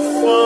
someone